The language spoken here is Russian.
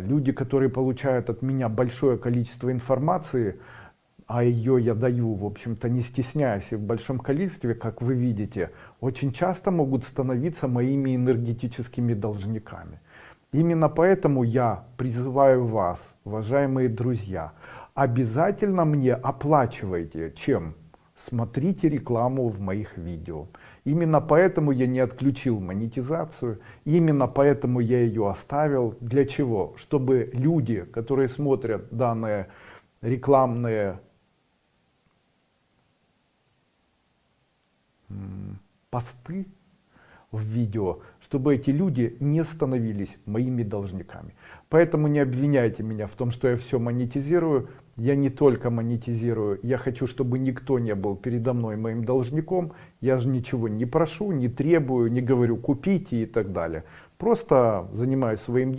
Люди, которые получают от меня большое количество информации, а ее я даю, в общем-то, не стесняясь и в большом количестве, как вы видите, очень часто могут становиться моими энергетическими должниками. Именно поэтому я призываю вас, уважаемые друзья, обязательно мне оплачивайте. Чем? Смотрите рекламу в моих видео. Именно поэтому я не отключил монетизацию, именно поэтому я ее оставил. Для чего? Чтобы люди, которые смотрят данные рекламные посты в видео, чтобы эти люди не становились моими должниками. Поэтому не обвиняйте меня в том, что я все монетизирую. Я не только монетизирую, я хочу, чтобы никто не был передо мной моим должником. Я же ничего не прошу, не требую, не говорю купите и так далее. Просто занимаюсь своим